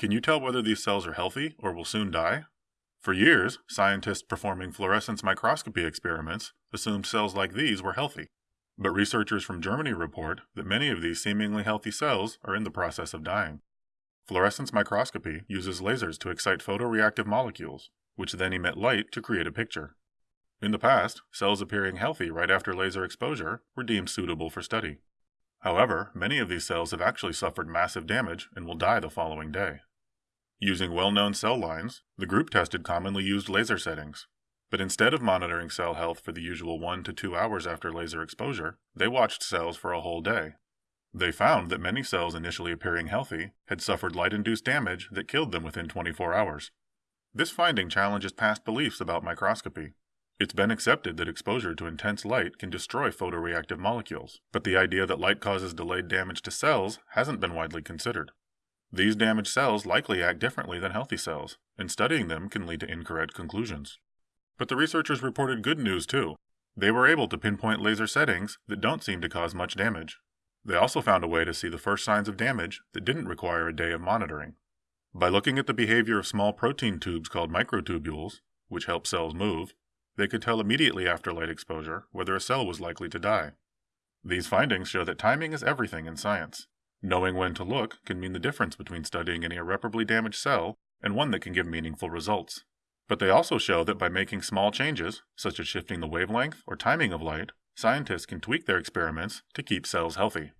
Can you tell whether these cells are healthy or will soon die? For years, scientists performing fluorescence microscopy experiments assumed cells like these were healthy. But researchers from Germany report that many of these seemingly healthy cells are in the process of dying. Fluorescence microscopy uses lasers to excite photoreactive molecules, which then emit light to create a picture. In the past, cells appearing healthy right after laser exposure were deemed suitable for study. However, many of these cells have actually suffered massive damage and will die the following day. Using well-known cell lines, the group tested commonly used laser settings. But instead of monitoring cell health for the usual 1 to 2 hours after laser exposure, they watched cells for a whole day. They found that many cells initially appearing healthy had suffered light-induced damage that killed them within 24 hours. This finding challenges past beliefs about microscopy. It's been accepted that exposure to intense light can destroy photoreactive molecules, but the idea that light causes delayed damage to cells hasn't been widely considered. These damaged cells likely act differently than healthy cells, and studying them can lead to incorrect conclusions. But the researchers reported good news too. They were able to pinpoint laser settings that don't seem to cause much damage. They also found a way to see the first signs of damage that didn't require a day of monitoring. By looking at the behavior of small protein tubes called microtubules, which help cells move, they could tell immediately after light exposure whether a cell was likely to die. These findings show that timing is everything in science, Knowing when to look can mean the difference between studying an irreparably damaged cell and one that can give meaningful results. But they also show that by making small changes, such as shifting the wavelength or timing of light, scientists can tweak their experiments to keep cells healthy.